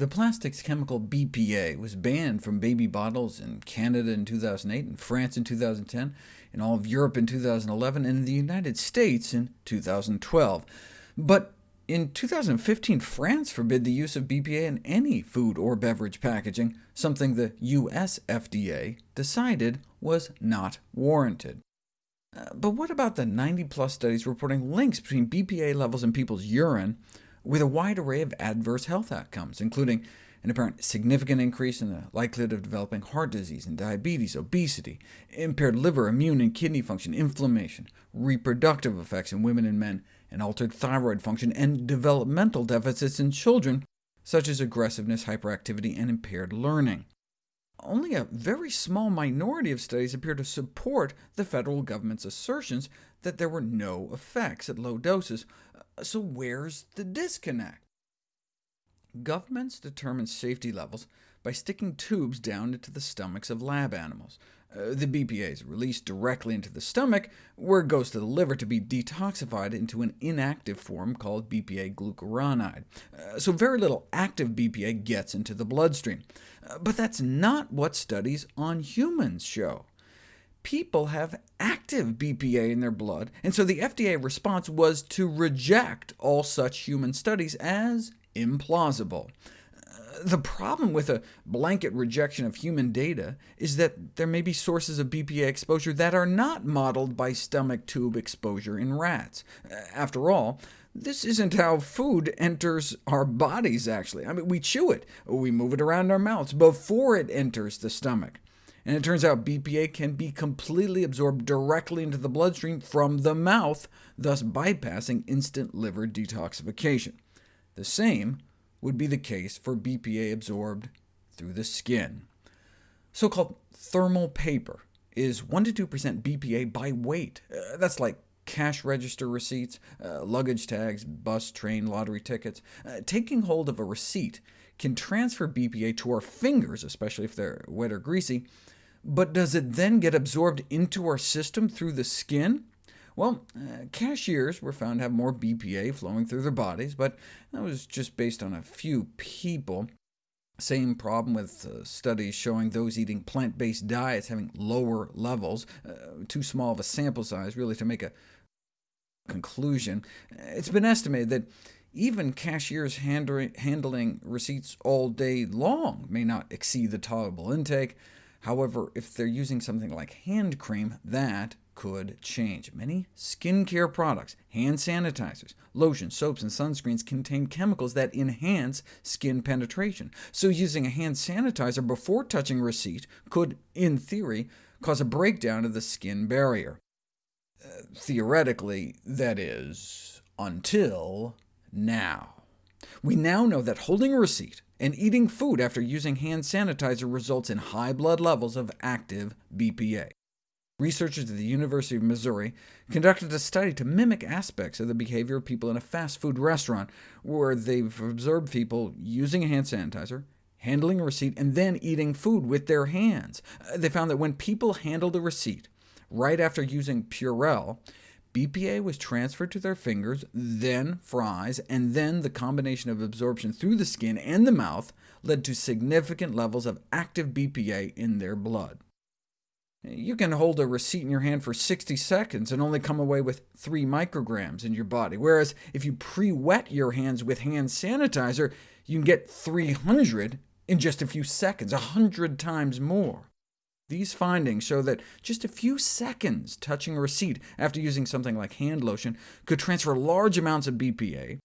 The plastics chemical BPA was banned from baby bottles in Canada in 2008, in France in 2010, in all of Europe in 2011, and in the United States in 2012. But in 2015, France forbid the use of BPA in any food or beverage packaging, something the US FDA decided was not warranted. Uh, but what about the 90-plus studies reporting links between BPA levels in people's urine with a wide array of adverse health outcomes, including an apparent significant increase in the likelihood of developing heart disease and diabetes, obesity, impaired liver, immune and kidney function, inflammation, reproductive effects in women and men, and altered thyroid function, and developmental deficits in children, such as aggressiveness, hyperactivity, and impaired learning. Only a very small minority of studies appear to support the federal government's assertions that there were no effects at low doses. So where's the disconnect? Governments determine safety levels by sticking tubes down into the stomachs of lab animals. Uh, the BPA is released directly into the stomach, where it goes to the liver to be detoxified into an inactive form called BPA glucuronide. Uh, so very little active BPA gets into the bloodstream. Uh, but that's not what studies on humans show. People have active BPA in their blood, and so the FDA response was to reject all such human studies as implausible. Uh, the problem with a blanket rejection of human data is that there may be sources of BPA exposure that are not modeled by stomach tube exposure in rats. Uh, after all, this isn't how food enters our bodies, actually. I mean, we chew it, we move it around our mouths before it enters the stomach. And it turns out BPA can be completely absorbed directly into the bloodstream from the mouth, thus bypassing instant liver detoxification. The same would be the case for BPA absorbed through the skin. So-called thermal paper is 1 to 2% BPA by weight. Uh, that's like cash register receipts, uh, luggage tags, bus, train, lottery tickets. Uh, taking hold of a receipt can transfer BPA to our fingers, especially if they're wet or greasy, but does it then get absorbed into our system through the skin? Well, uh, cashiers were found to have more BPA flowing through their bodies, but that was just based on a few people. Same problem with uh, studies showing those eating plant-based diets having lower levels, uh, too small of a sample size really to make a conclusion. It's been estimated that even cashiers handling receipts all day long may not exceed the tolerable intake. However, if they're using something like hand cream, that could change. Many skincare products, hand sanitizers, lotions, soaps, and sunscreens contain chemicals that enhance skin penetration, so using a hand sanitizer before touching receipt could, in theory, cause a breakdown of the skin barrier. Uh, theoretically, that is, until now. We now know that holding a receipt and eating food after using hand sanitizer results in high blood levels of active BPA. Researchers at the University of Missouri conducted a study to mimic aspects of the behavior of people in a fast food restaurant, where they've observed people using a hand sanitizer, handling a receipt, and then eating food with their hands. Uh, they found that when people handled a receipt right after using Purell, BPA was transferred to their fingers, then fries, and then the combination of absorption through the skin and the mouth led to significant levels of active BPA in their blood. You can hold a receipt in your hand for 60 seconds and only come away with 3 micrograms in your body, whereas if you pre-wet your hands with hand sanitizer, you can get 300 in just a few seconds, 100 times more. These findings show that just a few seconds touching a receipt after using something like hand lotion could transfer large amounts of BPA,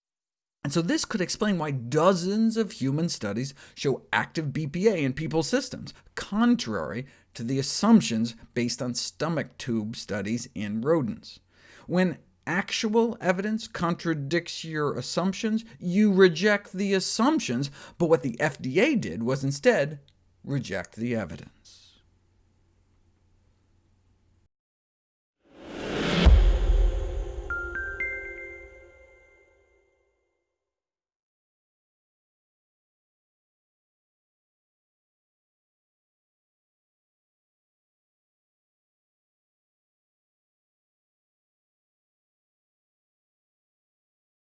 and so this could explain why dozens of human studies show active BPA in people's systems, contrary to the assumptions based on stomach tube studies in rodents. When actual evidence contradicts your assumptions, you reject the assumptions, but what the FDA did was instead reject the evidence.